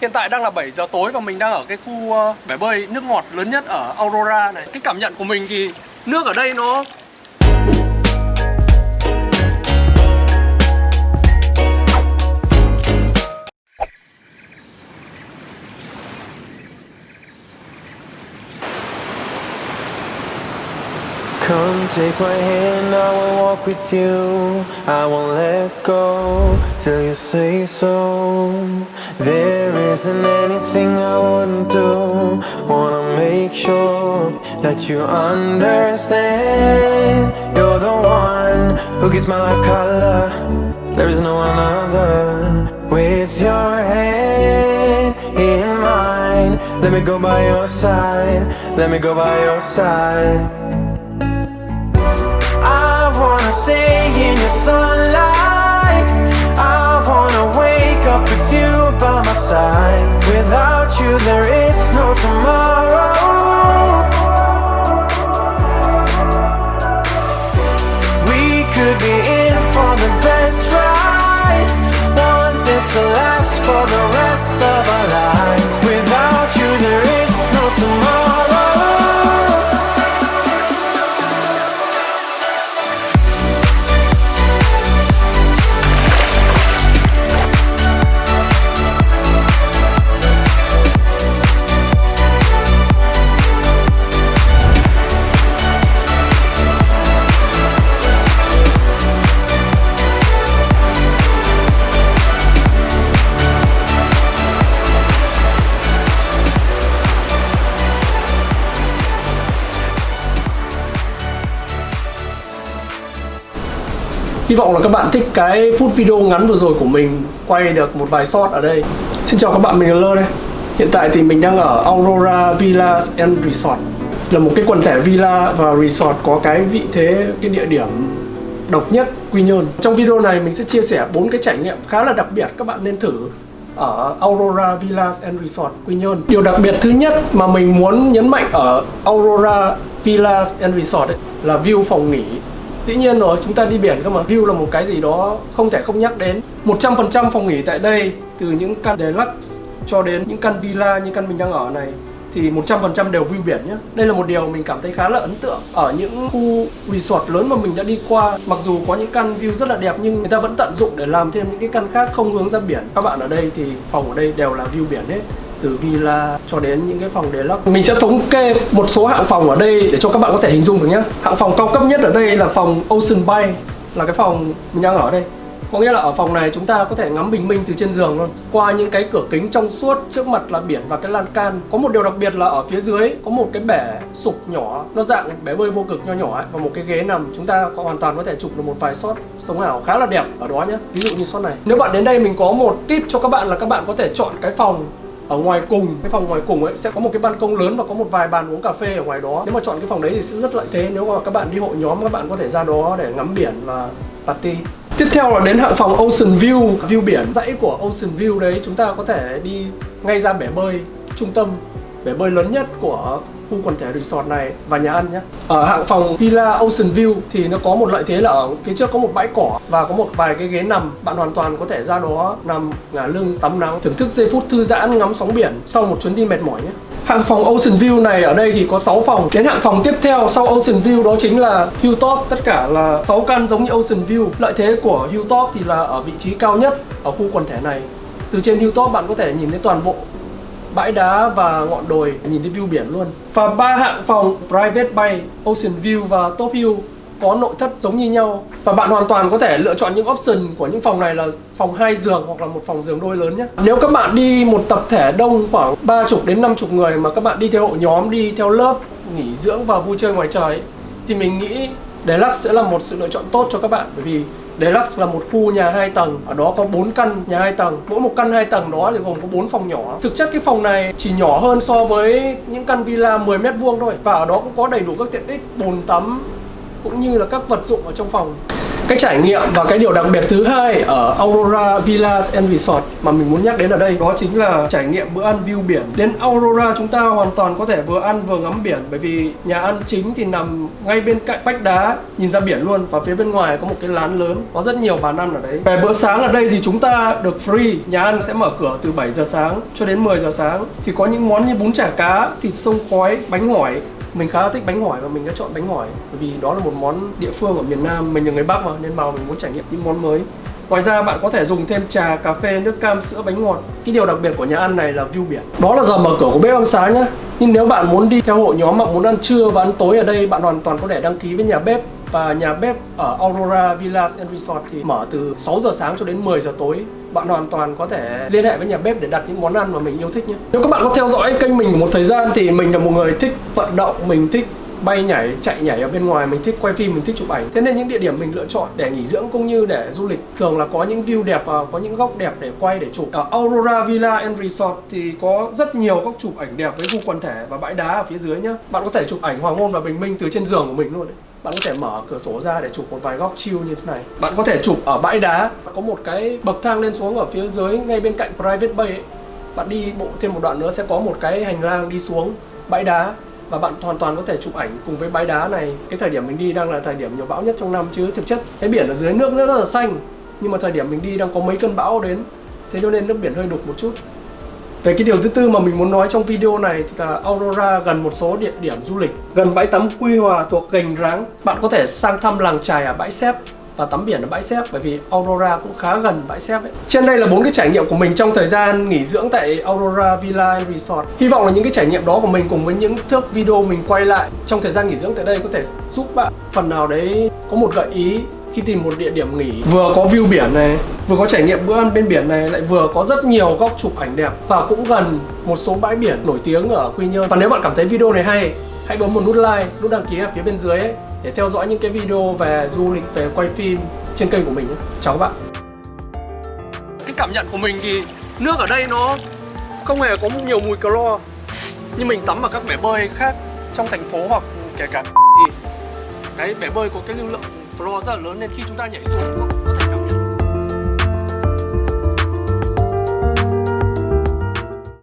Hiện tại đang là 7 giờ tối và mình đang ở cái khu ờ, bể bơi nước ngọt lớn nhất ở Aurora này Cái cảm nhận của mình thì nước ở đây nó Come take my hand, I will walk with you. I won't let go till you say so. There isn't anything I wouldn't do. Wanna make sure that you understand. You're the one who gives my life color. There is no one other. With your hand in mine, let me go by your side. Let me go by your side. Could be in for the best ride. Want this to last for the Hy vọng là các bạn thích cái phút video ngắn vừa rồi của mình Quay được một vài shot ở đây. Xin chào các bạn, mình là Lơ đây. Hiện tại thì mình đang ở Aurora Villas and Resort. Là một cái quần thể villa và resort có cái vị thế, cái địa điểm độc nhất Quy Nhơn. Trong video này mình sẽ chia sẻ bốn cái trải nghiệm khá là đặc biệt các bạn nên thử ở Aurora Villas and Resort Quy Nhơn. Điều đặc biệt thứ nhất mà mình muốn nhấn mạnh ở Aurora Villas and Resort ấy, là view phòng nghỉ. Dĩ nhiên rồi, chúng ta đi biển cơ mà. View là một cái gì đó không thể không nhắc đến. 100% phòng nghỉ tại đây Từ những căn deluxe cho đến những căn villa như căn mình đang ở này Thì 100% đều view biển nhé Đây là một điều mình cảm thấy khá là ấn tượng. Ở những khu resort lớn mà mình đã đi qua Mặc dù có những căn view rất là đẹp Nhưng người ta vẫn tận dụng để làm thêm những cái căn khác không hướng ra biển. Các bạn ở đây thì phòng ở đây đều là view biển hết từ villa cho đến những cái phòng deluxe, Mình sẽ thống kê một số hạng phòng ở đây để cho các bạn có thể hình dung được nhé Hạng phòng cao cấp nhất ở đây là phòng Ocean Bay, Là cái phòng mình đang ở đây. Có nghĩa là ở phòng này chúng ta có thể ngắm bình minh từ trên giường luôn. Qua những cái cửa kính trong suốt trước mặt là biển và cái lan can. Có một điều đặc biệt là ở phía dưới, có một cái bể sụp nhỏ, Nó dạng bể bơi vô cực nho nhỏ ấy, Và một cái ghế nằm. Chúng ta có hoàn toàn có thể chụp được một vài shot sống ảo khá là đẹp ở đó nhé Ví dụ như shot này. Nếu bạn đến đây mình có một tip cho các bạn là các bạn có thể chọn cái phòng ở ngoài cùng, cái phòng ngoài cùng ấy, sẽ có một cái ban công lớn và có một vài bàn uống cà phê ở ngoài đó. Nếu mà chọn cái phòng đấy thì sẽ rất lợi thế nếu mà các bạn đi hội nhóm, các bạn có thể ra đó để ngắm biển và party. Tiếp theo là đến hạng phòng Ocean View View biển. Dãy của Ocean View đấy, Chúng ta có thể đi ngay ra bể bơi trung tâm. Bể bơi lớn nhất của khu quần thể resort này và nhà ăn nhé Ở hạng phòng Villa Ocean View thì nó có một lợi thế là ở phía trước có một bãi cỏ Và có một vài cái ghế nằm. Bạn hoàn toàn có thể ra đó nằm, ngả lưng, tắm nắng, Thưởng thức giây phút thư giãn, ngắm sóng biển sau một chuyến đi mệt mỏi nhé. Hạng phòng Ocean View này ở đây thì có 6 phòng. Đến hạng phòng tiếp theo sau Ocean View đó chính là Hilltop. Tất cả là 6 căn giống như Ocean View. Lợi thế của Hilltop thì là ở vị trí cao nhất ở khu quần thể này. Từ trên Hilltop bạn có thể nhìn thấy toàn bộ bãi đá và ngọn đồi, nhìn thấy view biển luôn. Và ba hạng phòng private bay, ocean view và top view có nội thất giống như nhau. Và bạn hoàn toàn có thể lựa chọn những option của những phòng này là phòng hai giường hoặc là một phòng giường đôi lớn nhé. Nếu các bạn đi một tập thể đông khoảng 30 đến 50 người mà các bạn đi theo hộ nhóm, đi theo lớp, nghỉ dưỡng và vui chơi ngoài trời thì mình nghĩ Deluxe sẽ là một sự lựa chọn tốt cho các bạn. Bởi vì Deluxe là một khu nhà 2 tầng, Ở đó có 4 căn nhà 2 tầng. Mỗi một căn 2 tầng đó thì gồm có 4 phòng nhỏ. Thực chất cái phòng này chỉ nhỏ hơn so với những căn villa 10 mét vuông thôi, Và ở đó cũng có đầy đủ các tiện ích, bồn tắm, cũng như là các vật dụng ở trong phòng cái trải nghiệm và cái điều đặc biệt thứ hai ở Aurora Villas and Resort mà mình muốn nhắc đến ở đây đó chính là trải nghiệm bữa ăn view biển. Đến Aurora chúng ta hoàn toàn có thể vừa ăn vừa ngắm biển, bởi vì nhà ăn chính thì nằm ngay bên cạnh vách đá, nhìn ra biển luôn, và phía bên ngoài có một cái lán lớn, có rất nhiều bàn ăn ở đấy. Về bữa sáng ở đây thì chúng ta được free, nhà ăn sẽ mở cửa từ 7 giờ sáng cho đến 10 giờ sáng. Thì có những món như bún chả cá, thịt sông khói, bánh hỏi mình khá là thích bánh hỏi và mình đã chọn bánh hỏi bởi vì đó là một món địa phương ở miền Nam mình là người Bắc mà nên vào mình muốn trải nghiệm những món mới. Ngoài ra bạn có thể dùng thêm trà, cà phê, nước cam, sữa, bánh ngọt. Cái điều đặc biệt của nhà ăn này là view biển. Đó là giờ mở cửa của bếp ăn sáng nhá. Nhưng nếu bạn muốn đi theo hội nhóm mà muốn ăn trưa và ăn tối ở đây Bạn hoàn toàn có thể đăng ký với nhà bếp. Và nhà bếp ở Aurora Villas and Resort thì mở từ 6 giờ sáng cho đến 10 giờ tối. Bạn hoàn toàn có thể liên hệ với nhà bếp để đặt những món ăn mà mình yêu thích nhé. Nếu các bạn có theo dõi kênh mình một thời gian thì mình là một người thích vận động, mình thích bay nhảy, chạy nhảy ở bên ngoài Mình thích quay phim, mình thích chụp ảnh. Thế nên những địa điểm mình lựa chọn để nghỉ dưỡng cũng như để du lịch Thường là có những view đẹp và có những góc đẹp để quay để chụp. Ở Aurora Villa and Resort thì có rất nhiều góc chụp ảnh đẹp với khu quần thể và bãi đá ở phía dưới nhá. Bạn có thể chụp ảnh hoàng hôn và bình minh từ trên giường của mình luôn đấy bạn có thể mở cửa sổ ra để chụp một vài góc chill như thế này. Bạn có thể chụp ở bãi đá. Có một cái bậc thang lên xuống ở phía dưới, ngay bên cạnh Private Bay ấy. Bạn đi bộ thêm một đoạn nữa, sẽ có một cái hành lang đi xuống bãi đá. Và bạn hoàn toàn có thể chụp ảnh cùng với bãi đá này. Cái thời điểm mình đi đang là thời điểm nhiều bão nhất trong năm chứ. Thực chất, cái biển ở dưới nước rất là xanh. Nhưng mà thời điểm mình đi đang có mấy cơn bão đến. Thế cho nên nước biển hơi đục một chút về cái điều thứ tư mà mình muốn nói trong video này thì là Aurora gần một số địa điểm du lịch, gần bãi tắm Quy Hòa thuộc Gành Ráng bạn có thể sang thăm làng trài ở bãi Xép và tắm biển ở bãi xếp, bởi vì Aurora cũng khá gần bãi xếp ấy. Trên đây là bốn cái trải nghiệm của mình trong thời gian nghỉ dưỡng tại Aurora Villa Resort. Hy vọng là những cái trải nghiệm đó của mình cùng với những thước video mình quay lại trong thời gian nghỉ dưỡng tại đây có thể giúp bạn phần nào đấy có một gợi ý khi tìm một địa điểm nghỉ, vừa có view biển này, vừa có trải nghiệm bữa ăn bên biển này, lại vừa có rất nhiều góc chụp ảnh đẹp và cũng gần một số bãi biển nổi tiếng ở Quy Nhơn. Và nếu bạn cảm thấy video này hay, hãy bấm một nút like, nút đăng ký ở phía bên dưới ấy, để theo dõi những cái video về du lịch, về quay phim trên kênh của mình nhé. Chào các bạn. Cái cảm nhận của mình thì nước ở đây nó không hề có nhiều mùi clo, như mình tắm ở các bể bơi khác trong thành phố hoặc kể cả thì cái bể bơi có cái lưu lượng floor rất là lớn nên khi chúng ta nhảy xuống